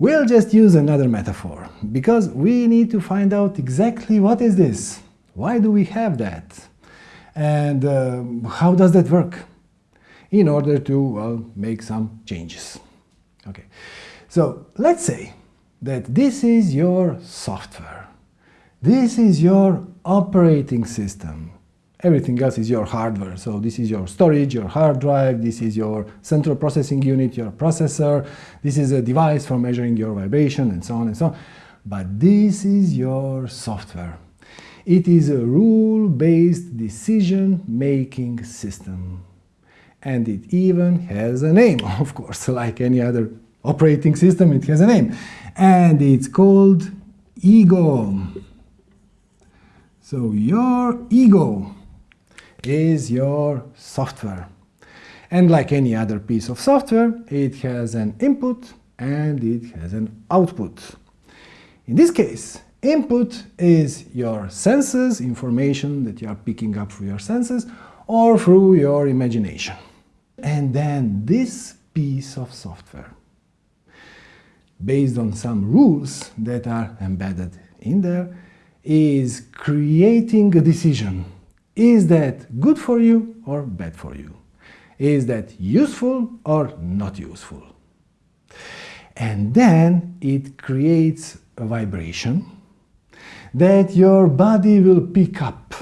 We'll just use another metaphor, because we need to find out exactly what is this? Why do we have that? And uh, how does that work? In order to well, make some changes. Okay, so let's say that this is your software. This is your operating system. Everything else is your hardware. So this is your storage, your hard drive, this is your central processing unit, your processor, this is a device for measuring your vibration and so on and so on. But this is your software. It is a rule-based decision-making system. And it even has a name, of course, like any other operating system, it has a name. And it's called ego. So your ego is your software. And like any other piece of software, it has an input and it has an output. In this case, input is your senses, information that you are picking up through your senses, or through your imagination. And then this piece of software, based on some rules that are embedded in there, is creating a decision is that good for you or bad for you? Is that useful or not useful? And then it creates a vibration that your body will pick up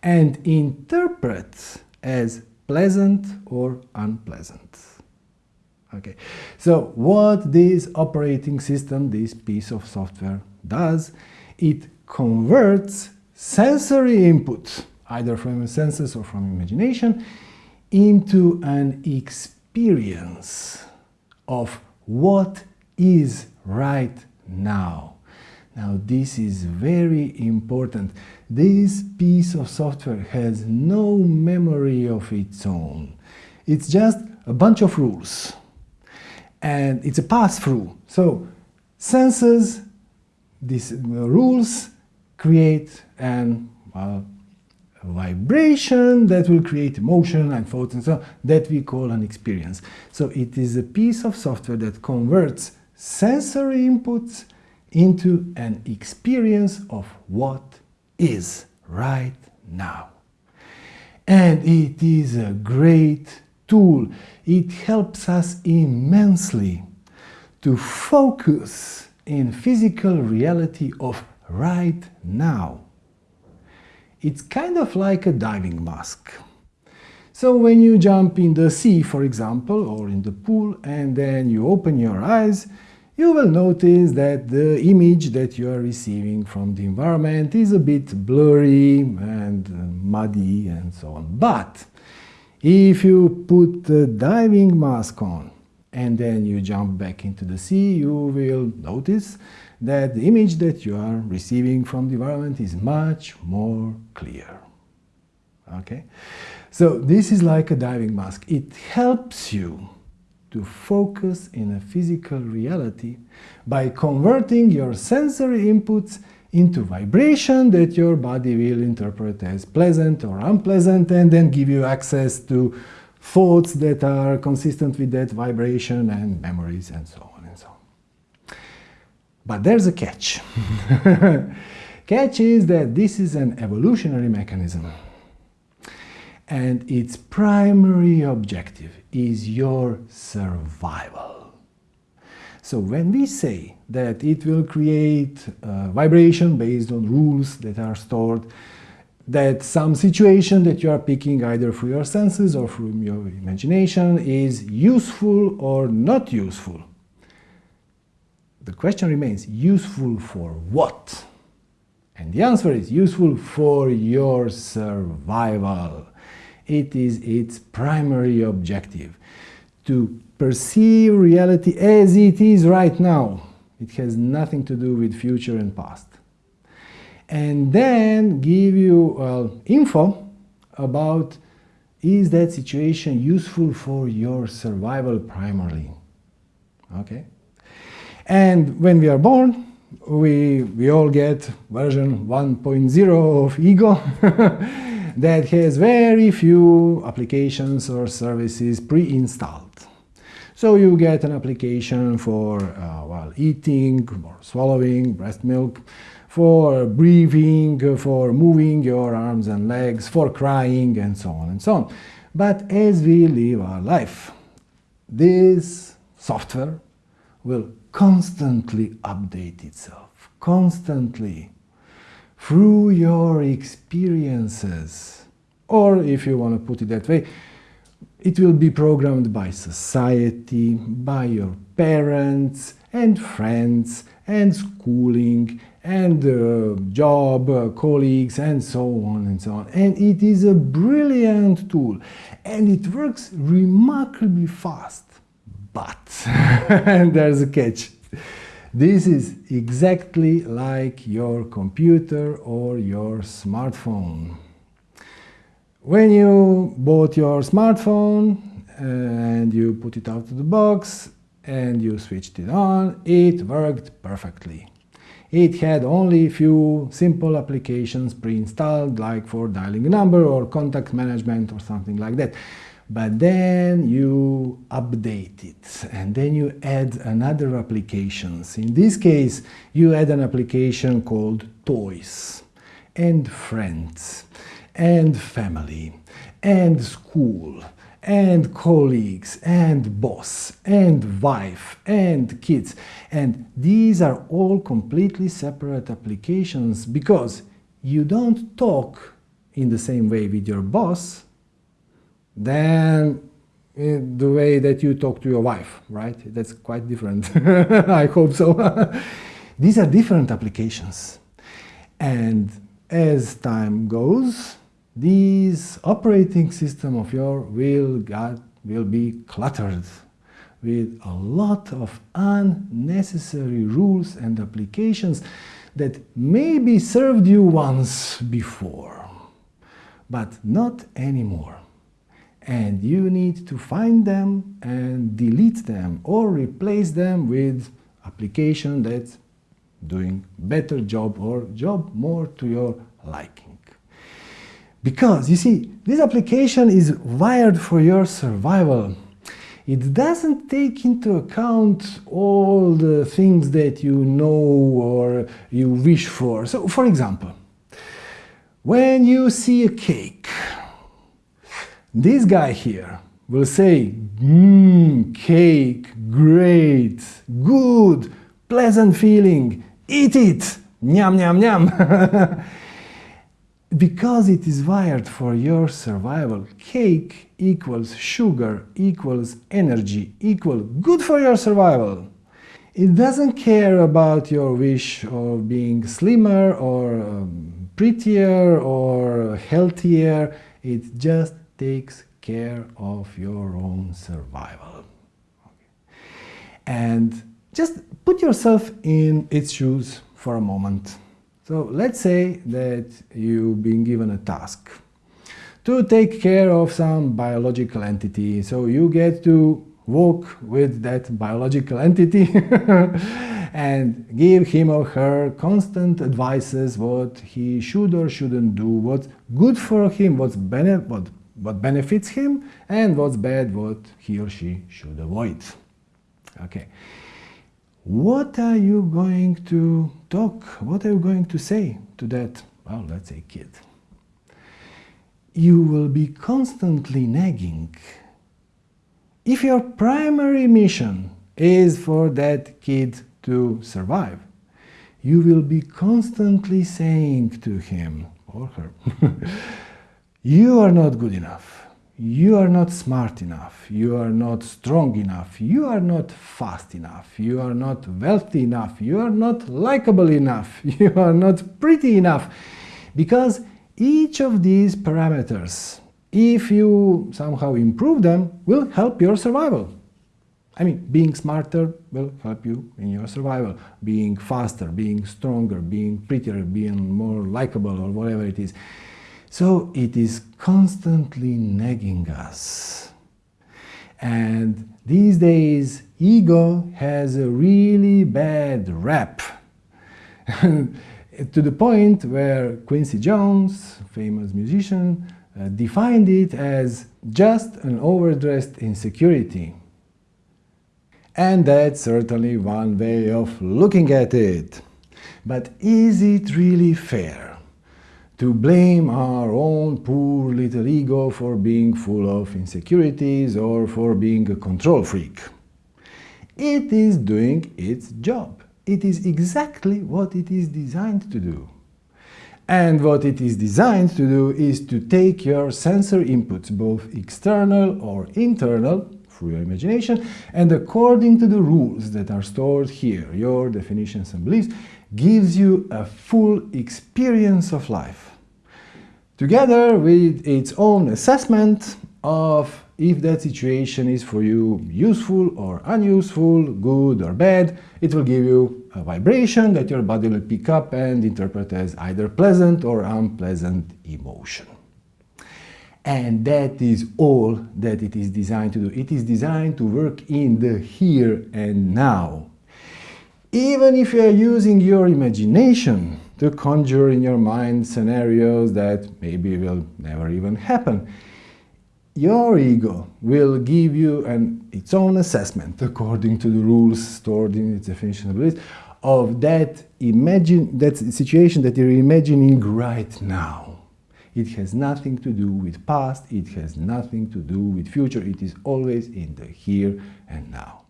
and interpret as pleasant or unpleasant. Okay, so what this operating system, this piece of software does, it converts sensory input either from senses or from imagination, into an experience of what is right now. Now this is very important. This piece of software has no memory of its own. It's just a bunch of rules. And it's a pass-through. So senses, these rules create an well, vibration that will create emotion and thoughts and so on, that we call an experience. So it is a piece of software that converts sensory inputs into an experience of what is right now. And it is a great tool. It helps us immensely to focus in physical reality of right now. It's kind of like a diving mask. So when you jump in the sea, for example, or in the pool, and then you open your eyes, you will notice that the image that you are receiving from the environment is a bit blurry and uh, muddy and so on. But if you put the diving mask on and then you jump back into the sea, you will notice that the image that you are receiving from the environment is much more clear. Okay? So this is like a diving mask. It helps you to focus in a physical reality by converting your sensory inputs into vibration that your body will interpret as pleasant or unpleasant and then give you access to thoughts that are consistent with that vibration and memories and so on. And so on. But there's a catch. catch is that this is an evolutionary mechanism. And its primary objective is your survival. So when we say that it will create uh, vibration based on rules that are stored, that some situation that you are picking either through your senses or from your imagination is useful or not useful, the question remains, useful for what? And the answer is useful for your survival. It is its primary objective, to perceive reality as it is right now. It has nothing to do with future and past. And then give you info about is that situation useful for your survival primarily. Okay? And when we are born, we, we all get version 1.0 of ego that has very few applications or services pre-installed. So you get an application for uh, well, eating or swallowing breast milk, for breathing, for moving your arms and legs, for crying, and so on and so on. But as we live our life, this software will constantly update itself, constantly, through your experiences. Or, if you want to put it that way, it will be programmed by society, by your parents and friends and schooling and uh, job, uh, colleagues and so on and so on. And it is a brilliant tool and it works remarkably fast. But, and there's a catch, this is exactly like your computer or your smartphone. When you bought your smartphone and you put it out of the box and you switched it on, it worked perfectly. It had only a few simple applications pre-installed, like for dialing a number or contact management or something like that. But then you update it and then you add another applications. In this case, you add an application called Toys and Friends and Family and School and colleagues and boss and wife and kids and these are all completely separate applications because you don't talk in the same way with your boss than the way that you talk to your wife, right? That's quite different. I hope so. these are different applications and as time goes this operating system of yours will, will be cluttered with a lot of unnecessary rules and applications that maybe served you once before, but not anymore. And you need to find them and delete them or replace them with application that's doing better job or job more to your liking. Because, you see, this application is wired for your survival. It doesn't take into account all the things that you know or you wish for. So, for example, when you see a cake, this guy here will say, mmm, cake, great, good, pleasant feeling, eat it, nyam, nyam, nyam. because it is wired for your survival, cake equals sugar equals energy equal good for your survival. It doesn't care about your wish of being slimmer or um, prettier or healthier. It just takes care of your own survival. And just put yourself in its shoes for a moment. So let's say that you've been given a task to take care of some biological entity. So you get to walk with that biological entity and give him or her constant advices what he should or shouldn't do, what's good for him, what's bene what, what benefits him, and what's bad, what he or she should avoid. Okay. What are you going to talk, what are you going to say to that, well, let's say kid? You will be constantly nagging. If your primary mission is for that kid to survive, you will be constantly saying to him or her, you are not good enough you are not smart enough, you are not strong enough, you are not fast enough, you are not wealthy enough, you are not likable enough, you are not pretty enough. Because each of these parameters, if you somehow improve them, will help your survival. I mean, being smarter will help you in your survival. Being faster, being stronger, being prettier, being more likable or whatever it is. So it is constantly nagging us. And these days, ego has a really bad rap. to the point where Quincy Jones, famous musician, uh, defined it as just an overdressed insecurity. And that's certainly one way of looking at it. But is it really fair to blame our own poor little ego for being full of insecurities or for being a control freak? It is doing its job. It is exactly what it is designed to do. And what it is designed to do is to take your sensor inputs, both external or internal, through your imagination, and according to the rules that are stored here, your definitions and beliefs, gives you a full experience of life. Together with its own assessment of if that situation is for you useful or unuseful, good or bad, it will give you a vibration that your body will pick up and interpret as either pleasant or unpleasant emotion. And that is all that it is designed to do. It is designed to work in the here and now. Even if you are using your imagination to conjure in your mind scenarios that maybe will never even happen, your ego will give you an, its own assessment according to the rules stored in its definition of beliefs of that imagine that situation that you're imagining right now. It has nothing to do with past, it has nothing to do with future, it is always in the here and now.